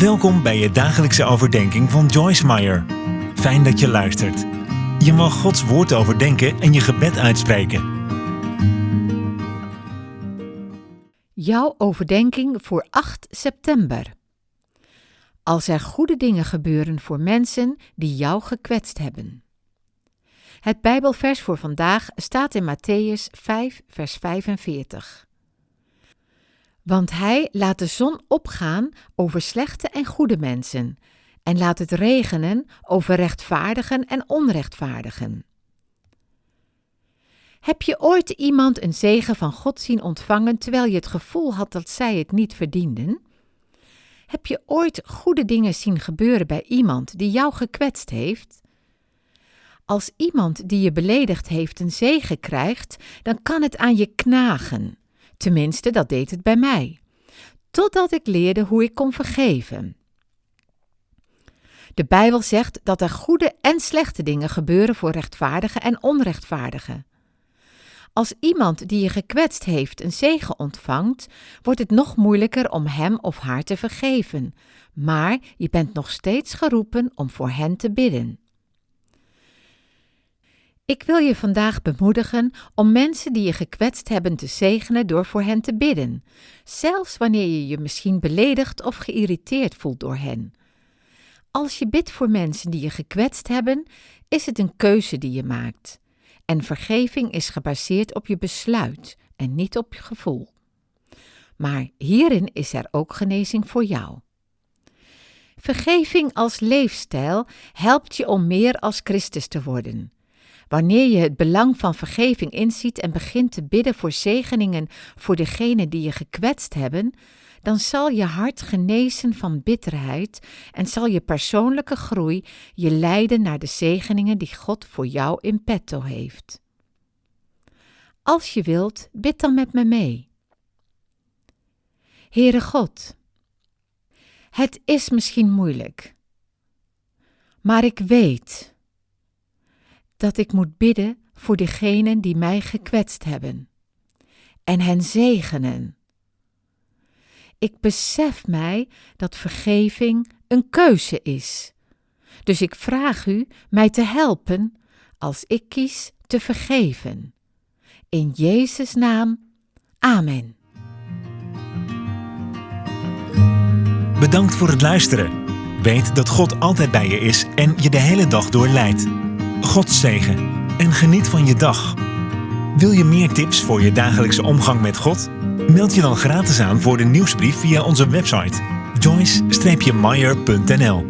Welkom bij je dagelijkse overdenking van Joyce Meyer. Fijn dat je luistert. Je mag Gods woord overdenken en je gebed uitspreken. Jouw overdenking voor 8 september. Als er goede dingen gebeuren voor mensen die jou gekwetst hebben. Het Bijbelvers voor vandaag staat in Matthäus 5, vers 45. Want hij laat de zon opgaan over slechte en goede mensen, en laat het regenen over rechtvaardigen en onrechtvaardigen. Heb je ooit iemand een zegen van God zien ontvangen terwijl je het gevoel had dat zij het niet verdienden? Heb je ooit goede dingen zien gebeuren bij iemand die jou gekwetst heeft? Als iemand die je beledigd heeft een zegen krijgt, dan kan het aan je knagen. Tenminste, dat deed het bij mij. Totdat ik leerde hoe ik kon vergeven. De Bijbel zegt dat er goede en slechte dingen gebeuren voor rechtvaardigen en onrechtvaardigen. Als iemand die je gekwetst heeft een zegen ontvangt, wordt het nog moeilijker om hem of haar te vergeven, maar je bent nog steeds geroepen om voor hen te bidden. Ik wil je vandaag bemoedigen om mensen die je gekwetst hebben te zegenen door voor hen te bidden, zelfs wanneer je je misschien beledigd of geïrriteerd voelt door hen. Als je bidt voor mensen die je gekwetst hebben, is het een keuze die je maakt. En vergeving is gebaseerd op je besluit en niet op je gevoel. Maar hierin is er ook genezing voor jou. Vergeving als leefstijl helpt je om meer als Christus te worden. Wanneer je het belang van vergeving inziet en begint te bidden voor zegeningen voor degenen die je gekwetst hebben, dan zal je hart genezen van bitterheid en zal je persoonlijke groei je leiden naar de zegeningen die God voor jou in petto heeft. Als je wilt, bid dan met me mee. Heere God, het is misschien moeilijk, maar ik weet dat ik moet bidden voor degenen die mij gekwetst hebben en hen zegenen. Ik besef mij dat vergeving een keuze is. Dus ik vraag u mij te helpen als ik kies te vergeven. In Jezus' naam. Amen. Bedankt voor het luisteren. Weet dat God altijd bij je is en je de hele dag door leidt. God zegen en geniet van je dag. Wil je meer tips voor je dagelijkse omgang met God? Meld je dan gratis aan voor de nieuwsbrief via onze website joyce-meyer.nl